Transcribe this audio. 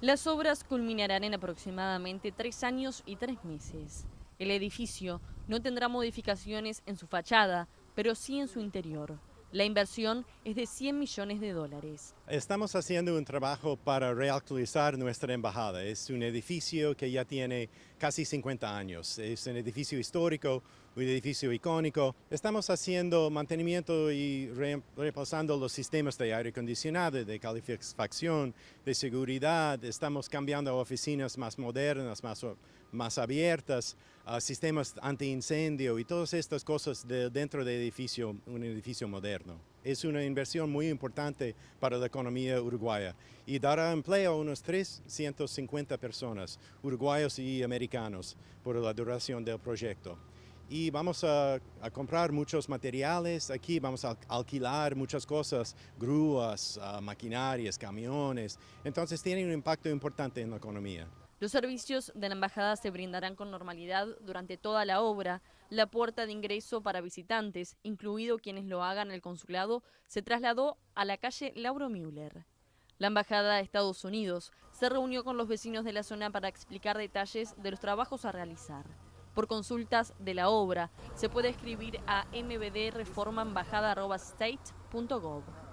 Las obras culminarán en aproximadamente tres años y tres meses. El edificio no tendrá modificaciones en su fachada, pero sí en su interior. La inversión es de 100 millones de dólares. Estamos haciendo un trabajo para reactualizar nuestra embajada. Es un edificio que ya tiene casi 50 años. Es un edificio histórico, un edificio icónico. Estamos haciendo mantenimiento y repasando los sistemas de aire acondicionado, de calefacción, de seguridad. Estamos cambiando a oficinas más modernas, más, más abiertas, a sistemas antiincendio y todas estas cosas de, dentro del edificio, un edificio moderno. Es una inversión muy importante para la economía uruguaya y dará empleo a unos 350 personas, uruguayos y americanos, por la duración del proyecto. Y vamos a, comprar muchos materiales aquí, vamos a alquilar muchas cosas, grúas, ah, maquinarias, camiones. Entonces tiene un impacto importante en la economía. Los servicios de la embajada se brindarán con normalidad durante toda la obra. La puerta de ingreso para visitantes, incluido quienes lo hagan al consulado, se trasladó a la calle Lauro Müller. La embajada de Estados Unidos se reunió con los vecinos de la zona para explicar detalles de los trabajos a realizar. Por consultas de la obra, se puede escribir a mbdreformaembajada.state.gov.